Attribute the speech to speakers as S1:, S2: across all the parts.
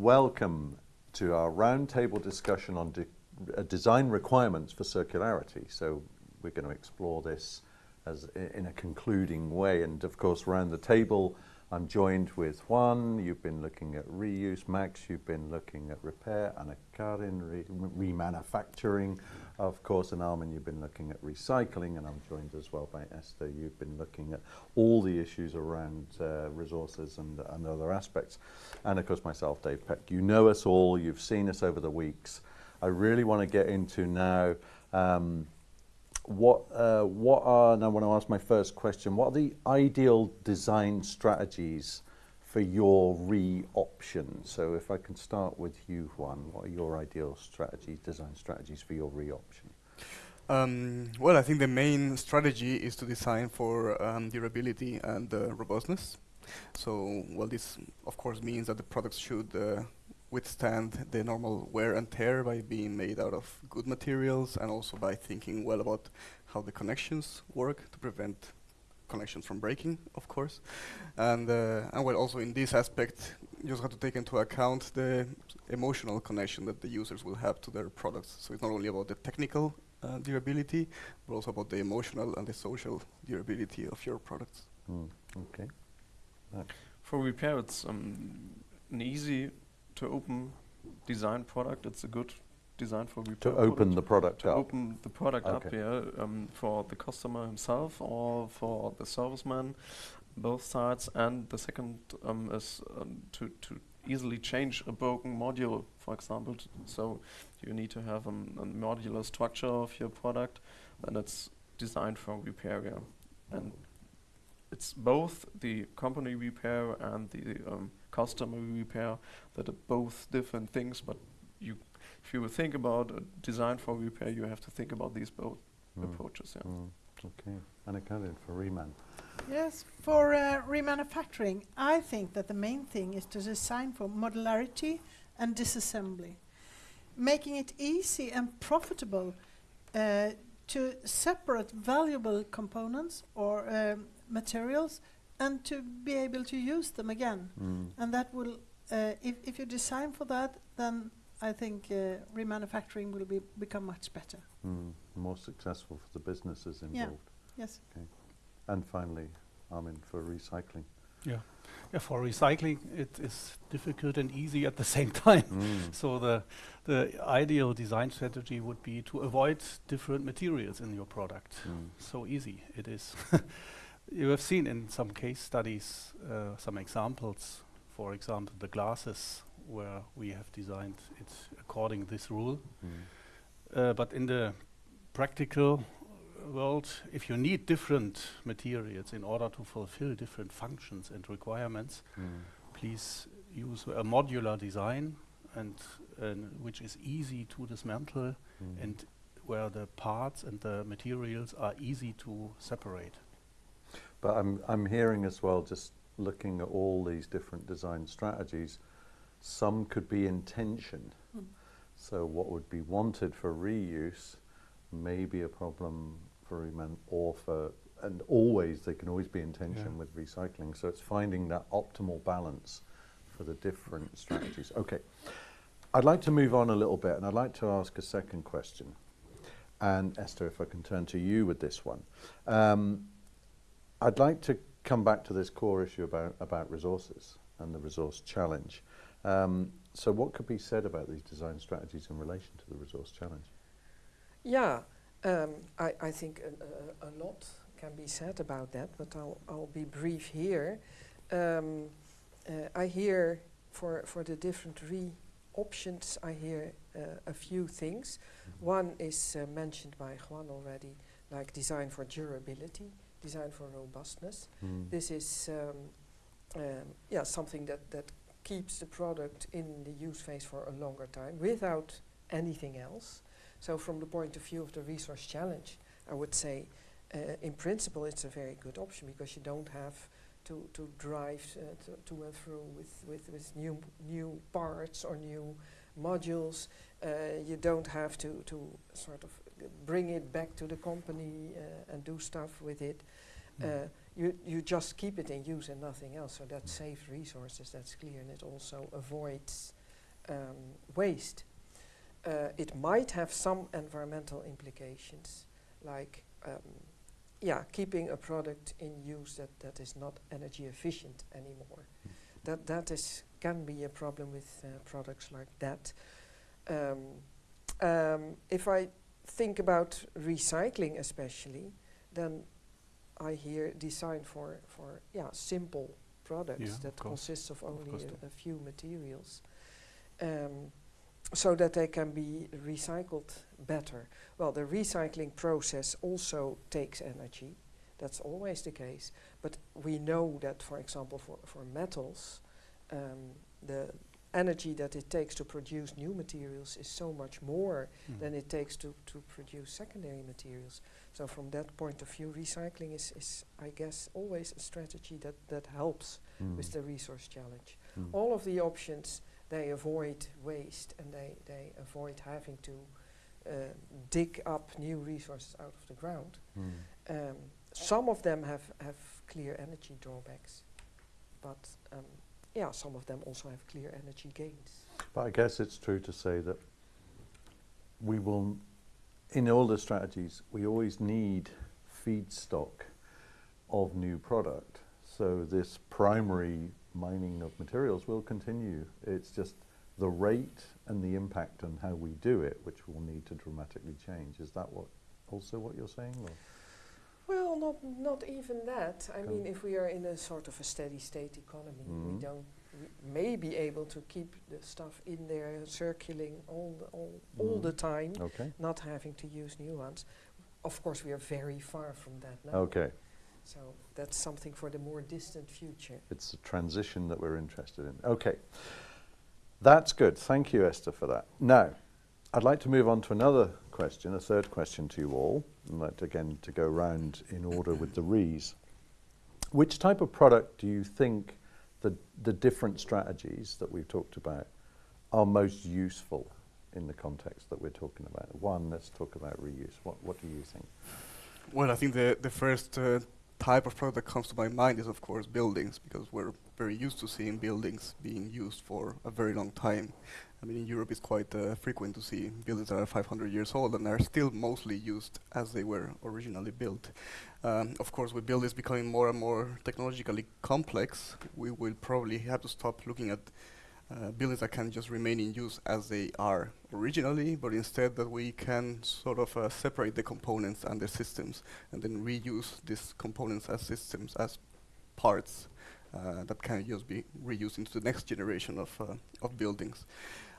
S1: welcome to our roundtable discussion on de uh, design requirements for circularity. So we're going to explore this as in a concluding way. And of course, around the table, I'm joined with Juan, you've been looking at reuse, Max, you've been looking at repair, Anna Karin, re remanufacturing, of course, and Armin, you've been looking at recycling, and I'm joined as well by Esther, you've been looking at all the issues around uh, resources and, and other aspects. And of course, myself, Dave Peck. You know us all, you've seen us over the weeks. I really want to get into now um, what uh, what are, and I want to ask my first question, what are the ideal design strategies for your re-option? So if I can start with you, Juan, what are your ideal strategies, design strategies for your re-option?
S2: Um, well, I think the main strategy is to design for um, durability and uh, robustness. So, well, this of course means that the products should uh, withstand the normal wear and tear by being made out of good materials and also by thinking well about how the connections work to prevent connections from breaking, of course. And, uh, and well, also in this aspect, you just have to take into account the emotional connection that the users will have to their products. So it's not only about the technical uh, durability, but also about the emotional and the social durability of your products.
S1: Mm, okay.
S3: For repair, it's um, an easy to open design product. It's a good design for repair.
S1: To open the product
S3: to
S1: up.
S3: open the product
S1: okay.
S3: up, yeah, um, for the customer himself or for the serviceman, both sides. And the second um, is um, to to easily change a broken module, for example. so you need to have um, a modular structure of your product, and it's designed for repair. Yeah. And it's both the company repair and the um, customer repair that are both different things, but you, if you think about a design for repair, you have to think about these both mm. approaches. Yeah.
S1: Mm. Okay, Anna Karin for reman.
S4: Yes, for uh, remanufacturing, I think that the main thing is to design for modularity and disassembly, making it easy and profitable uh, to separate valuable components or um, materials and to be able to use them again.
S1: Mm.
S4: And that will, uh, if, if you design for that, then I think uh, remanufacturing will be become much better.
S1: Mm. More successful for the businesses involved.
S4: Yeah. Yes.
S1: Okay. And finally, Armin, for recycling.
S5: Yeah. Yeah, for recycling, it is difficult and easy at the same time.
S1: Mm.
S5: so the the ideal design strategy would be to avoid different materials in your product.
S1: Mm.
S5: So easy it is. you have seen in some case studies uh, some examples. For example, the glasses where we have designed it according this rule.
S1: Mm.
S5: Uh, but in the practical world, if you need different materials in order to fulfill different functions and requirements,
S1: Mm.
S5: please use a modular design and which is easy to dismantle
S1: Mm.
S5: and where the parts and the materials are easy to separate.
S1: But I'm, I'm hearing as well, just looking at all these different design strategies, some could be intention.
S4: Mm.
S1: So what would be wanted for reuse may be a problem for reman or for, and always, they can always be intention
S5: Yeah.
S1: with recycling. So it's finding that optimal balance for the different strategies. Okay, I'd like to move on a little bit and I'd like to ask a second question. And Esther, if I can turn to you with this one. Um, I'd like to come back to this core issue about, about resources and the resource challenge. Um, so what could be said about these design strategies in relation to the resource challenge?
S6: Yeah, um, I, I think a, a, a, lot can be said about that, but I'll, I'll be brief here. Um, uh, I hear for, for the different re options, I hear uh, a few things. Mm -hmm. One is uh, mentioned by Juan already, like design for durability, design for robustness.
S1: Mm.
S6: This is um, um, yeah, something that, that keeps the product in the use phase for a longer time without anything else. So from the point of view of the resource challenge, I would say uh, in principle it's a very good option because you don't have to, to drive uh, to, to and fro with, with, with new, new parts or new modules. Uh, you don't have to, to sort of bring it back to the company uh, and do stuff with it. Mm. you, you just keep it in use and nothing else, so that saves resources, that's clear, and it also avoids um, waste. Uh, it might have some environmental implications, like um, yeah, keeping a product in use that, that is not energy efficient anymore. That that is can be a problem with uh, products like that. Um, um, if I think about recycling, especially, then I hear design for for yeah simple products
S5: Yeah,
S6: that consists of only
S5: course
S6: a, a few materials, um, so that they can be recycled better. Well, the recycling process also takes energy. That's always the case. But we know that, for example, for, for metals, um, the energy that it takes to produce new materials is so much more
S5: Mm.
S6: than it takes to, to produce secondary materials. So from that point of view, recycling is, is I guess, always a strategy that, that helps
S1: Mm.
S6: with the resource challenge.
S1: Mm.
S6: All of the options, they avoid waste and they, they avoid having to uh, dig up new resources out of the ground.
S1: Mm.
S6: Um, some of them have, have clear energy drawbacks, but um, yeah, some of them also have clear energy gains.
S1: But I guess it's true to say that we will, in all the strategies, we always need feedstock of new product. So this primary mining of materials will continue. It's just the rate and the impact on how we do it, which will need to dramatically change. Is that what also what you're saying? Or?
S6: Well, not not even that. I mean, if we are in a sort of a steady state economy,
S1: Mhm.
S6: we don't we may be able to keep the stuff in there circulating all the, all, all
S1: Mhm.
S6: the time,
S1: Okay.
S6: not having to use new ones. Of course, we are very far from that now.
S1: Okay.
S6: So that's something for the more distant future.
S1: It's a transition that we're interested in. Okay. That's good. Thank you, Esther, for that. Now, I'd like to move on to another question, a third question to you all. I'd like, again, to go round in order with the Rees. Which type of product do you think the, the different strategies that we've talked about are most useful in the context that we're talking about? One, let's talk about reuse. What, what do you think?
S2: Well, I think the the first uh, type of product that comes to my mind is of course buildings because we're very used to seeing buildings being used for a very long time. I mean, in Europe, it's quite uh, frequent to see buildings that are 500 years old and are still mostly used as they were originally built. Um, of course, with buildings becoming more and more technologically complex, we will probably have to stop looking at uh, buildings that can just remain in use as they are originally, but instead that we can sort of uh, separate the components and the systems and then reuse these components as systems, as parts that can just be reused into the next generation of, uh, of buildings.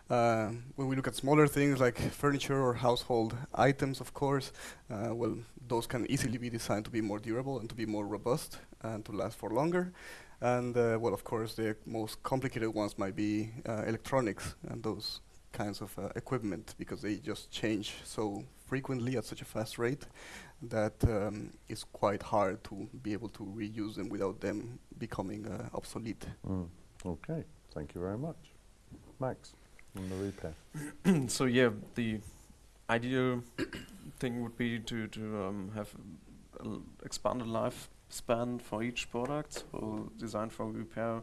S2: Uh, when we look at smaller things like furniture or household items, of course, uh, well, those can easily be designed to be more durable and to be more robust and to last for longer. And uh, well, of course, the most complicated ones might be uh, electronics and those kinds of uh, equipment because they just change so frequently at such a fast rate that um, it's quite hard to be able to reuse them without them becoming uh, obsolete.
S1: Mm. Okay. Thank you very much. Max, on the repair.
S3: so yeah, the ideal thing would be to to um, have an expanded lifespan for each product. So design for repair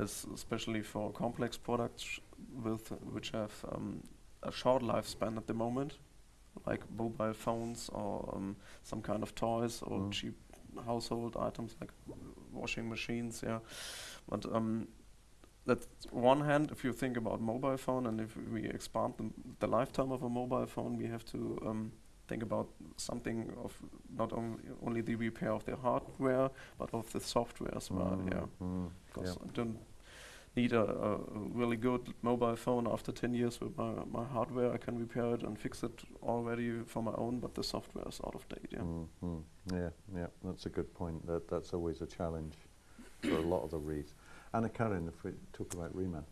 S3: is especially for complex products with which have um, a short lifespan at the moment, like mobile phones or um, some kind of toys or
S1: Mm.
S3: cheap household items like washing machines. Yeah, but um, that's one hand if you think about mobile phone and if we expand the, the lifetime of a mobile phone we have to um, think about something of not only only the repair of the hardware but of the software as well
S1: Mm,
S3: yeah
S1: mm,
S3: because
S1: yeah.
S3: I don't need a, a, a really good mobile phone after 10 years with my, my hardware I can repair it and fix it already for my own but the software is out of date yeah
S1: Mm, mm. Yeah, yeah, that's a good point. That that's always a challenge for a lot of the reads. Anna Karin, if we talk about reman.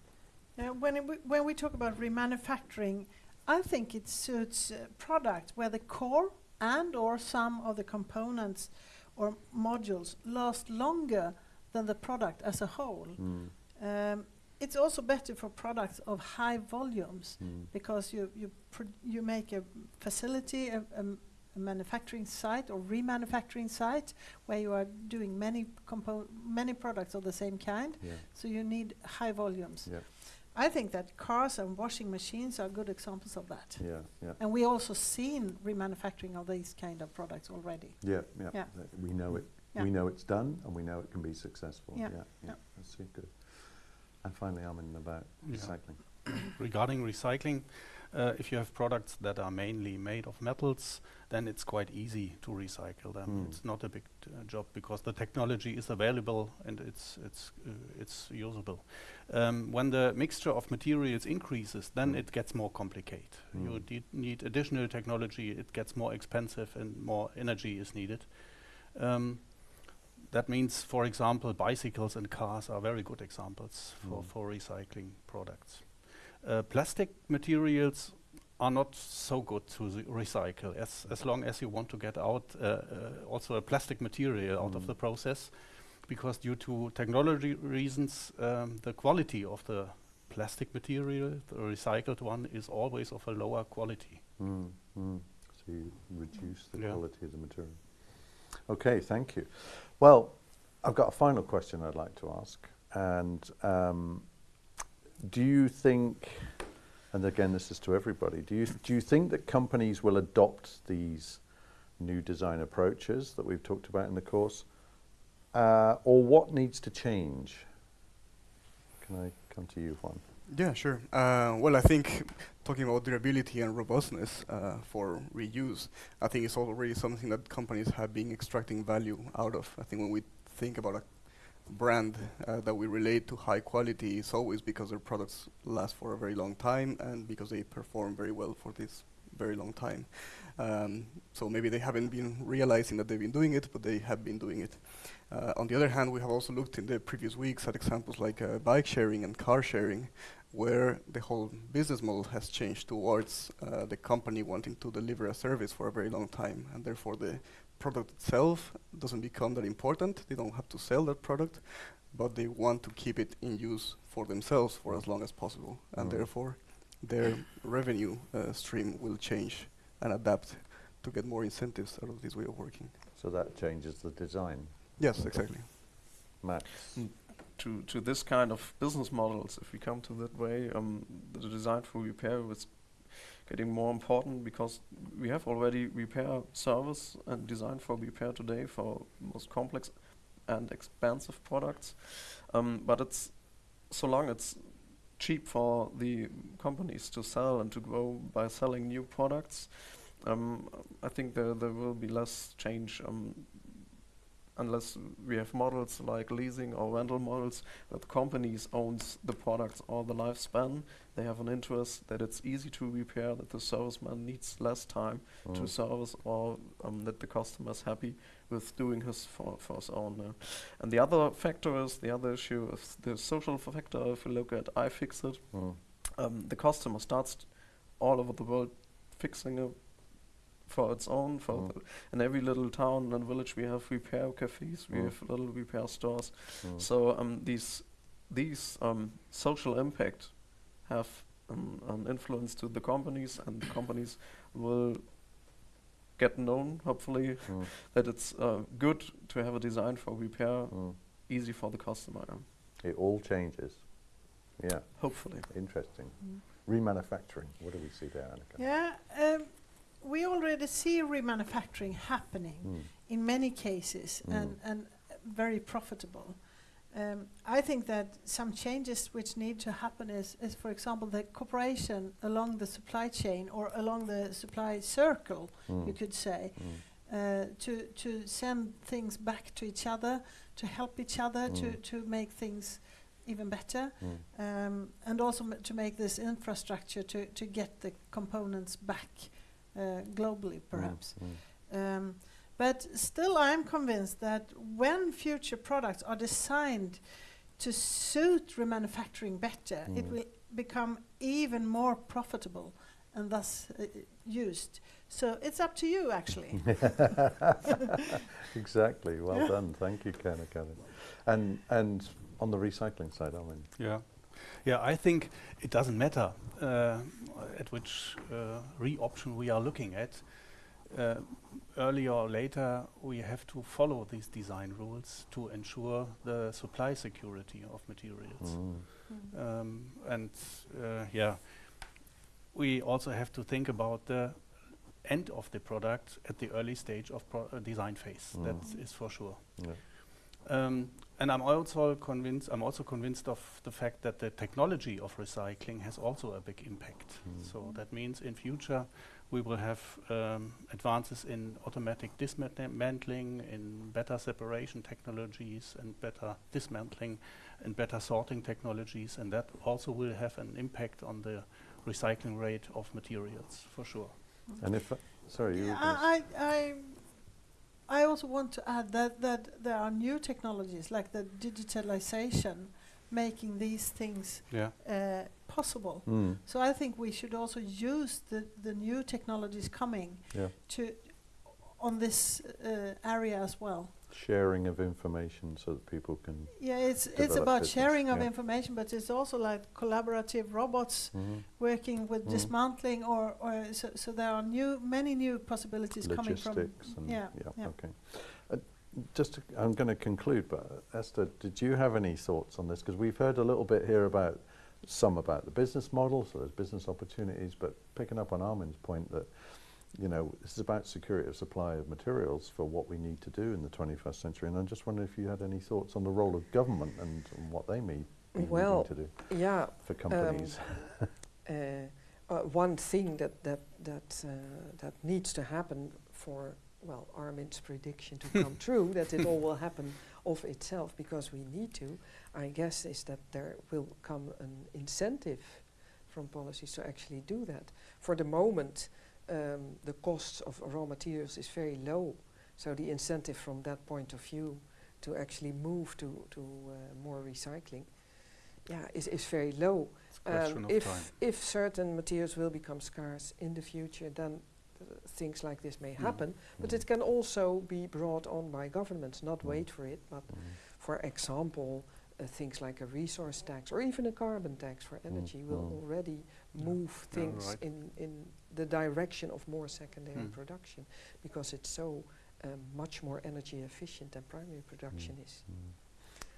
S4: Uh, when, it w- when we talk about remanufacturing, I think it suits uh, products where the core and or some of the components or modules last longer than the product as a whole.
S1: Mm,
S4: Um, it's also better for products of high volumes
S1: mm,
S4: because you you pr- you make a facility, a manufacturing site or remanufacturing site where you are doing many many products of the same kind.
S1: yeah,
S4: So you need high volumes.
S1: yeah.
S4: I think that cars and washing machines are good examples of that.
S1: Yeah, yeah,
S4: And we also seen remanufacturing of these kind of products already.
S1: yeah, yeah.
S4: Yeah.
S1: We know it.
S4: Yeah.
S1: We know it's done, and we know it can be successful.
S4: Yeah,
S1: yeah.
S4: yeah.
S1: That's good. And finally, Armin about
S5: Yeah.
S1: recycling.
S5: Regarding recycling, uh, if you have products that are mainly made of metals, then it's quite easy to recycle them.
S1: Mm.
S5: It's not a big uh, job because the technology is available and it's it's uh, it's usable. Um, when the mixture of materials increases, then
S1: Mm.
S5: it gets more complicated. You
S1: Mm.
S5: need, need additional technology. It gets more expensive and more energy is needed. Um, that means, for example, bicycles and cars are very good examples for,
S1: Mm.
S5: for recycling products. Uh, plastic materials are not so good to recycle as, as long as you want to get out uh, uh, also a plastic material out of
S1: Mm.
S5: the process because due to technology reasons um, the quality of the plastic material the recycled one is always of a lower quality
S1: Mm, mm. So you reduce the
S5: Yeah.
S1: quality of the material. Okay, thank you. Well, I've got a final question I'd like to ask. And um, do you think, and again, this is to everybody, do you, do you think that companies will adopt these new design approaches that we've talked about in the course? Uh, or what needs to change? Can I come to you, Juan?
S2: Yeah, sure. Uh, well, I think talking about durability and robustness uh, for reuse, I think it's already something that companies have been extracting value out of. I think when we think about a brand uh, that we relate to high quality, is always because their products last for a very long time and because they perform very well for this very long time. Um, so maybe they haven't been realizing that they've been doing it, but they have been doing it. Uh, on the other hand, we have also looked in the previous weeks at examples like uh, bike sharing and car sharing, where the whole business model has changed towards uh, the company wanting to deliver a service for a very long time, and therefore the product itself doesn't become that important. They don't have to sell that product, but they want to keep it in use for themselves for as long as possible, and therefore their revenue uh, stream will change and adapt to get more incentives out of this way of working.
S1: So that changes the design.
S2: Yes, exactly.
S1: Max?
S3: Mm. to to this kind of business models, if we come to that way, um, the design for repair is getting more important because we have already repair service and design for repair today for most complex and expensive products, um, but it's so long it's cheap for the companies to sell and to grow by selling new products. Um, I think there there will be less change um, unless we have models like leasing or rental models that the companies owns the products or the lifespan. They have an interest that it's easy to repair, that the serviceman needs less time to
S1: Mm.
S3: service, or um, that the customer is happy with doing his for, for his own. uh. And the other factor is the other issue is the social factor. If you look at iFixit,
S1: Mm.
S3: um, the customer starts all over the world fixing it for its own. For
S1: Mm.
S3: the, in every little town and village, we have repair cafes, we
S1: Mm.
S3: have little repair stores.
S1: Mm.
S3: So um, these these um, social impact have um, an influence to the companies, and the companies will get known, hopefully,
S1: Mm.
S3: that it's uh, good to have a design for repair,
S1: Mm.
S3: easy for the customer.
S1: It all changes. Yeah,
S3: Hopefully.
S1: interesting.
S4: Mm.
S1: Remanufacturing, what do we see there, Annika?
S4: Yeah, um, we already see remanufacturing happening
S1: Mm.
S4: in many cases
S1: Mm.
S4: and, and very profitable. Um, I think that some changes which need to happen is, is, for example, the cooperation along the supply chain or along the supply circle,
S1: Mm.
S4: you could say,
S1: Mm.
S4: uh, to to send things back to each other, to help each other, to
S1: Mm.
S4: to make things even better,
S1: Mm.
S4: um, and also m- to make this infrastructure to to get the components back globally, perhaps.
S1: Mm.
S4: Um, but still, I'm convinced that when future products are designed to suit remanufacturing better, it
S1: Mm.
S4: will become even more profitable and thus uh, used. So it's up to you, actually.
S1: exactly. Well done. Thank you, Kanika. And and on the recycling side, I mean,
S5: Yeah, yeah. I think it doesn't matter uh, at which uh, re-option we are looking at. uh, earlier or later we have to follow these design rules to ensure the supply security of materials.
S1: Mm.
S5: Um, and uh, yeah, we also have to think about the end of the product at the early stage of pro- uh, design phase.
S1: Mm.
S5: That is for sure.
S1: Yeah.
S5: Um, and I'm also convinced. I'm also convinced of the fact that the technology of recycling has also a big impact.
S1: Mm.
S5: So that means in future we will have um, advances in automatic dismantling, in better separation technologies, and better dismantling, and better sorting technologies, and that also will have an impact on the recycling rate of materials for sure.
S1: And if, uh, sorry, you were
S4: Yeah,
S1: gonna s-
S4: I, I, I, I also want to add that, that there are new technologies like the digitalization making these things
S5: Yeah.
S4: uh, possible.
S1: Mm,
S4: So I think we should also use the, the new technologies coming
S1: yeah,
S4: to on this uh, area as well.
S1: Sharing of information so that people can.
S4: Yeah, it's it's about sharing of information, but it's also like collaborative robots
S1: Mhm.
S4: working with
S1: Mm.
S4: dismantling, or or so, so there are new many new possibilities coming from.
S1: Logistics and,
S4: yeah,
S1: yeah,
S4: yeah.
S1: okay. Uh, Just, to- I'm going to conclude, but uh, Esther, did you have any thoughts on this? Because we've heard a little bit here about, some about the business model, so there's business opportunities, but picking up on Armin's point that, you know, this is about security of supply of materials for what we need to do in the 21st century. And I'm just wondering if you had any thoughts on the role of government and, and what they may be
S6: Well,
S1: to do
S6: Yeah,
S1: for companies.
S6: uh, uh, one thing that that that uh, that needs to happen for well Armin's prediction to come true that it all will happen of itself because we need to I guess is that there will come an incentive from policies to actually do that for the moment um, the cost of raw materials is very low so the incentive from that point of view to actually move to to uh, more recycling yeah is, is very low um, if
S5: time.
S6: if certain materials will become scarce in the future, then uh, things like this may
S5: Mm.
S6: happen. But
S1: Mm.
S6: it can also be brought on by governments, not
S1: Mm.
S6: wait for it. But
S1: Mm.
S6: for example, uh, things like a resource tax or even a carbon tax for energy will
S1: Mm.
S6: already
S5: Yeah.
S6: move
S5: Yeah,
S6: things
S5: right.
S6: in in the direction of more secondary
S5: Mm.
S6: production because it's so um, much more energy efficient than primary production is.
S1: Mm.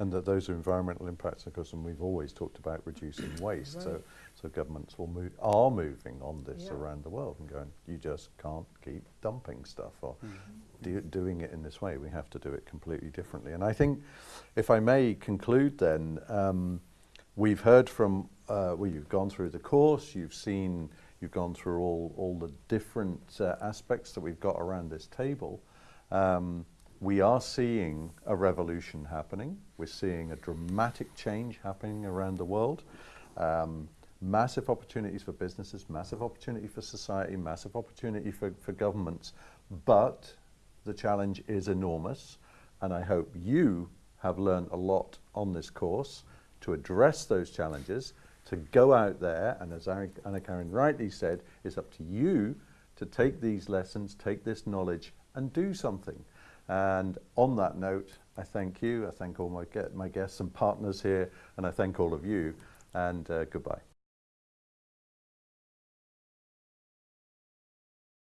S1: And that those are environmental impacts, of course, and we've always talked about reducing waste. So,
S6: Right.
S1: so governments will move, are moving on this
S6: Yeah.
S1: around the world and going, you just can't keep dumping stuff or
S5: Mm.
S1: do, doing it in this way. We have to do it completely differently. And I think, if I may conclude, then um, we've heard from. Uh, well, you've gone through the course. You've seen. You've gone through all all the different uh, aspects that we've got around this table. Um, we are seeing a revolution happening. We're seeing a dramatic change happening around the world. Um, massive opportunities for businesses, massive opportunity for society, massive opportunity for, for governments. But the challenge is enormous. And I hope you have learned a lot on this course to address those challenges, to go out there. And as Anna Karin rightly said, it's up to you to take these lessons, take this knowledge, and do something. And on that note, I thank you. I thank all my, my guests and partners here, and I thank all of you. And uh, goodbye.